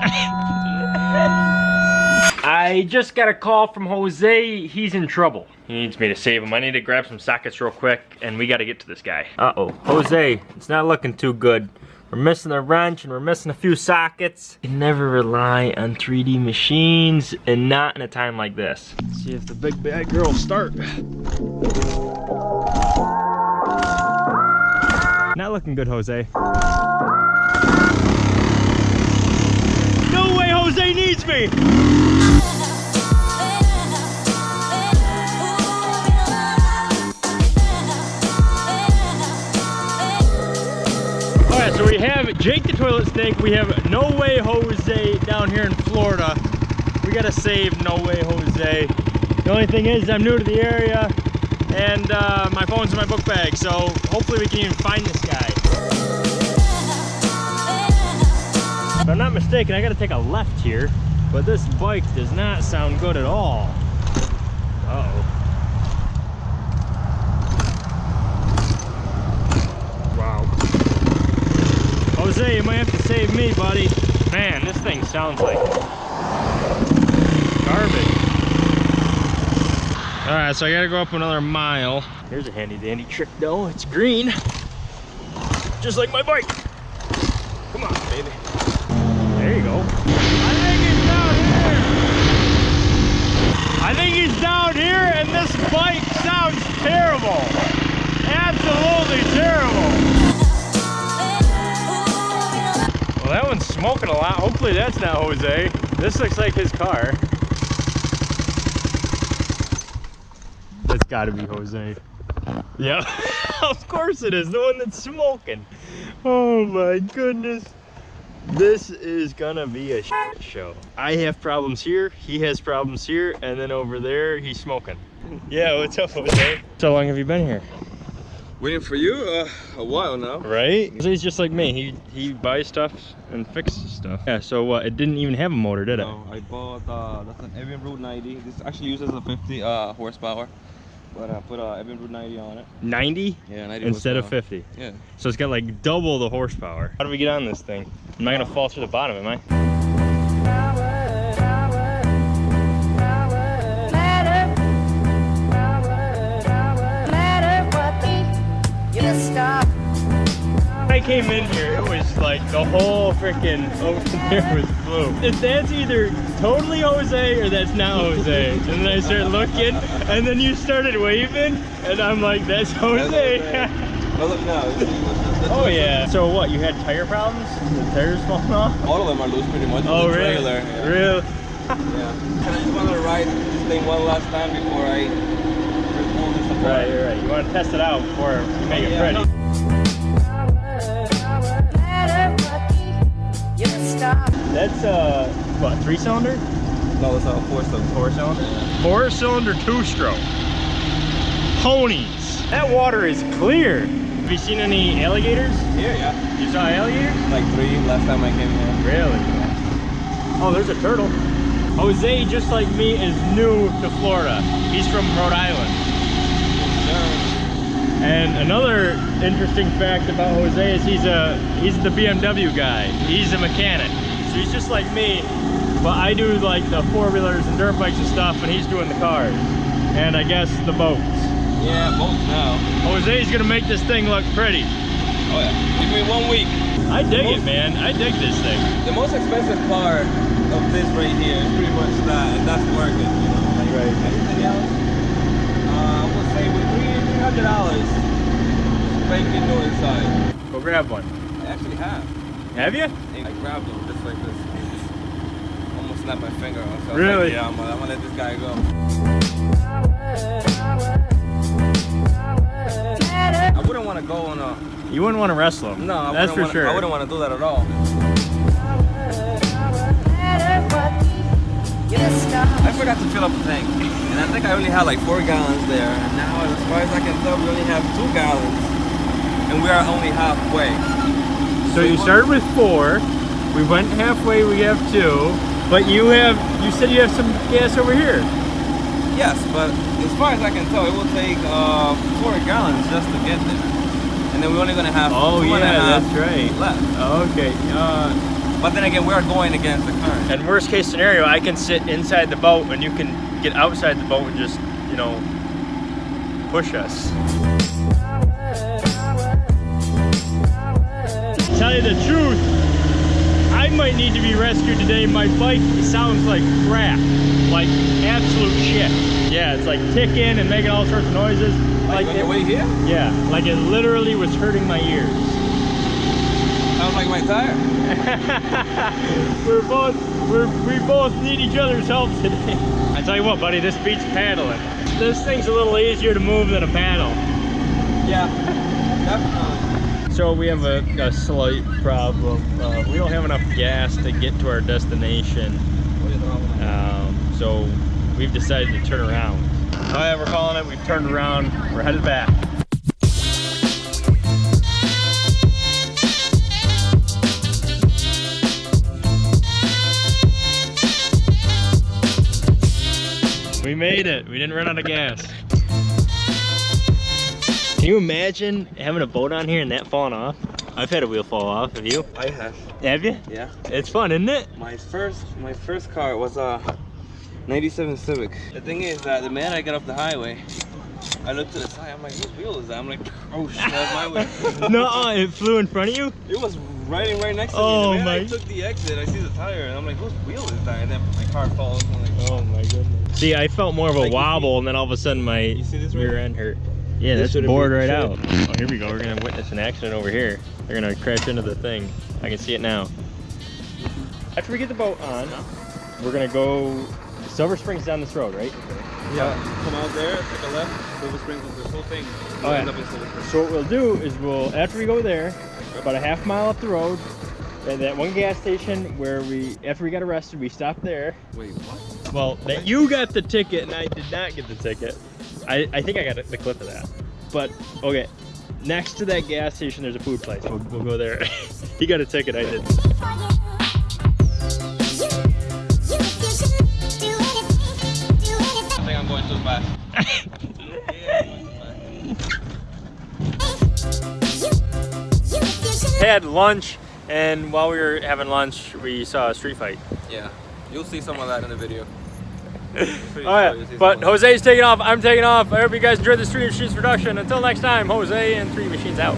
I just got a call from Jose. He's in trouble. He needs me to save him. I need to grab some sockets real quick, and we got to get to this guy. Uh-oh. Jose, it's not looking too good. We're missing a wrench, and we're missing a few sockets. You can never rely on 3D machines, and not in a time like this. Let's see if the big bad girl start. Not looking good, Jose. Me! Alright, so we have Jake the Toilet Snake, we have No Way Jose down here in Florida. We gotta save No Way Jose. The only thing is, I'm new to the area, and uh, my phone's in my book bag, so hopefully we can even find this guy. If I'm not mistaken, I gotta take a left here, but this bike does not sound good at all. Uh oh Wow. Jose, you might have to save me, buddy. Man, this thing sounds like garbage. All right, so I gotta go up another mile. Here's a handy dandy trick though. It's green, just like my bike. Come on, baby. There you go. I think he's down here. I think he's down here and this bike sounds terrible. Absolutely terrible. Well, that one's smoking a lot. Hopefully that's not Jose. This looks like his car. That's gotta be Jose. Yeah, of course it is. The one that's smoking. Oh my goodness. This is gonna be a show. I have problems here, he has problems here, and then over there, he's smoking. Yeah, what's up, Jose? So long have you been here? Waiting for you uh, a while now. Right? He's just like me. He he buys stuff and fixes stuff. Yeah, so what? It didn't even have a motor, did it? No, I bought uh, that's an Evinrude 90. This actually uses a 50 uh, horsepower, but I put a uh, Evinrude 90 on it. 90? Yeah, 90 Instead of 50. Yeah. So it's got like double the horsepower. How do we get on this thing? I'm I gonna fall through the bottom, am I? Came in here, it was like the whole freaking over there was blue. If that's either totally Jose or that's not Jose. And then I started looking, and then you started waving, and I'm like, that's Jose. No, look now. you see what's- that's oh yeah. So what? You had tire problems? The tires falling off? All of them are loose pretty much. Oh really? Trailer, yeah. Really? Yeah. Can I just want to ride this thing one last time before I remove this apart? Right, right. You want to test it out before you make it oh, Yeah. pretty. That's uh, what? Three cylinder? No, it's a four cylinder. Four cylinder? Four cylinder two stroke. Ponies. That water is clear. Have you seen any alligators? Here, yeah. You saw alligators? Like three last time I came here. Really? Yeah. Oh, there's a turtle. Jose, just like me, is new to Florida. He's from Rhode Island. And another interesting fact about Jose is he's a he's the BMW guy. He's a mechanic. So he's just like me, but I do like the four-wheelers and dirt bikes and stuff, and he's doing the cars. And I guess the boats. Yeah, boats now. Jose's gonna make this thing look pretty. Oh yeah. Give me one week. I dig it, man. I dig this thing. The most expensive part of this right here is pretty much that, and that's working, you know. Like Right. everything else, uh, I would say with three three hundred dollars, spanking new inside. Go grab one. I actually have. Have you? I grabbed them just like this. Almost snapped my finger off. So Really? Like, yeah, I'm, gonna- I'm gonna let this guy go. I wouldn't want to go on a. You wouldn't want to wrestle him. No, I that's for wanna, sure. I wouldn't want to do that at all. I forgot to fill up the tank, and I think I only had like four gallons there. And now, as far as I can tell, we only have two gallons, and we are only halfway. So you started with four. We went halfway. We have two. But you have. You said you have some gas over here. Yes, but as far as I can tell, it will take uh, four gallons just to get there, and then we're only gonna have Oh two and a yeah, half that's right. left. Okay. Uh, But then again, we're going against the current. And worst case scenario, I can sit inside the boat and you can get outside the boat and just, you know, push us. Tell you the truth, I might need to be rescued today. My bike sounds like crap, like absolute shit. Yeah, it's like ticking and making all sorts of noises. Like, on it, your way here? yeah, like it literally was hurting my ears. Sounds like my tire. we're both we're, we both need each other's help today. I tell you what, buddy, this beats paddling. This thing's a little easier to move than a paddle. Yeah, definitely. So we have a, a slight problem. Uh, we don't have enough gas to get to our destination. Um, so we've decided to turn around. Yeah, we're calling it. We've turned around. We're headed back. We made it. We didn't run out of gas. Can you imagine having a boat on here and that falling off? I've had a wheel fall off. Have you? I have. Have you? Yeah. It's fun, isn't it? My first, my first car was a '97 Civic. The thing is that the man I got off the highway, I looked to the side. I'm like, whose wheel is that? I'm like, oh shit, that's my wheel. no, oh, it flew in front of you. It was riding right next to Oh, me. The minute my- I took the exit, I see the tire, and I'm like, whose wheel is that? And then my car falls. And I'm like, Oh my goodness. See, I felt more of a Like, wobble, and then all of a sudden my You see this right rear end hurt. Yeah, This that's shouldn't bored right should- out. Oh, here we go. We're gonna witness an accident over here. They're gonna crash into the thing. I can see it now. After we get the boat on, we're gonna go. Silver Springs down this road, right? yeah. Come out there, take a left, Silver Springs with this whole thing. Oh, We'll end yeah. up in Silver Springs. So what we'll do is we'll after we go there, about a half mile up the road, at that one gas station where we after we got arrested, we stopped there. Wait, what? Well, that you got the ticket and I did not get the ticket. I, I think I got the clip of that. But okay, next to that gas station, there's a food place. We'll, we'll go there. he got a ticket. I did. I think I'm going too fast. Had lunch, and while we were having lunch, we saw a street fight. Yeah, you'll see some of that in the video. Oh yeah, but Jose's taking off. I'm taking off. I hope you guys enjoyed the Stream Machines production. Until next time, Jose and Three Machines out.